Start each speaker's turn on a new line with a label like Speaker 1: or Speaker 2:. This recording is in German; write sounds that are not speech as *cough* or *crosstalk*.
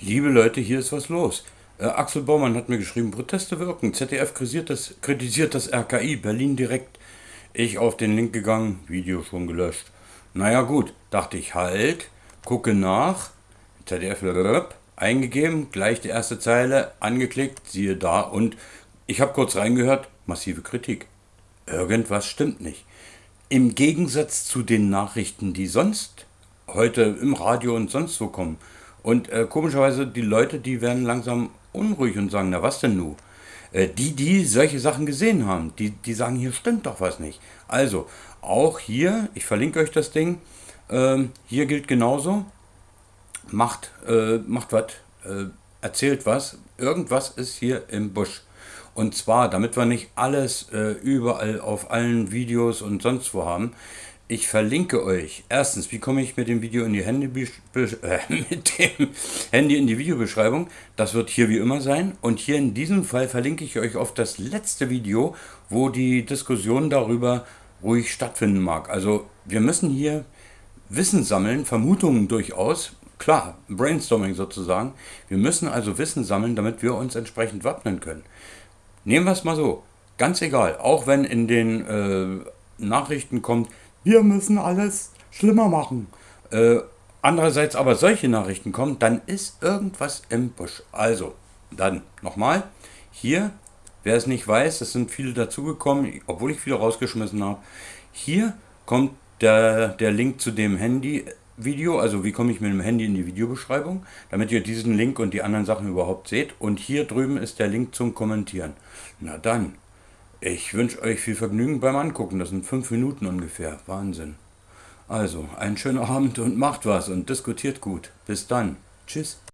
Speaker 1: Liebe Leute, hier ist was los. Äh, Axel Baumann hat mir geschrieben, Proteste wirken. ZDF kritisiert das, kritisiert das RKI, Berlin direkt. Ich auf den Link gegangen, Video schon gelöscht. Naja gut, dachte ich, halt, gucke nach. ZDF eingegeben, gleich die erste Zeile, angeklickt, siehe da und ich habe kurz reingehört, massive Kritik. Irgendwas stimmt nicht. Im Gegensatz zu den Nachrichten, die sonst heute im Radio und sonst wo kommen, und äh, komischerweise, die Leute, die werden langsam unruhig und sagen, na was denn nu? Äh, die, die solche Sachen gesehen haben, die, die sagen, hier stimmt doch was nicht. Also, auch hier, ich verlinke euch das Ding, äh, hier gilt genauso, macht, äh, macht was, äh, erzählt was, irgendwas ist hier im Busch. Und zwar, damit wir nicht alles äh, überall auf allen Videos und sonst wo haben, ich verlinke euch erstens, wie komme ich mit dem Video in die Handy, äh, *laughs* mit dem Handy in die Videobeschreibung. Das wird hier wie immer sein. Und hier in diesem Fall verlinke ich euch auf das letzte Video, wo die Diskussion darüber ruhig stattfinden mag. Also wir müssen hier Wissen sammeln, Vermutungen durchaus. Klar, Brainstorming sozusagen. Wir müssen also Wissen sammeln, damit wir uns entsprechend wappnen können. Nehmen wir es mal so. Ganz egal, auch wenn in den äh, Nachrichten kommt, wir müssen alles schlimmer machen. Äh, andererseits aber solche Nachrichten kommen, dann ist irgendwas im Busch. Also, dann nochmal, hier, wer es nicht weiß, es sind viele dazugekommen, obwohl ich viele rausgeschmissen habe. Hier kommt der, der Link zu dem Handy-Video, also wie komme ich mit dem Handy in die Videobeschreibung, damit ihr diesen Link und die anderen Sachen überhaupt seht. Und hier drüben ist der Link zum Kommentieren. Na dann. Ich wünsche euch viel Vergnügen beim Angucken. Das sind fünf Minuten ungefähr. Wahnsinn. Also, einen schönen Abend und macht was und diskutiert gut. Bis dann. Tschüss.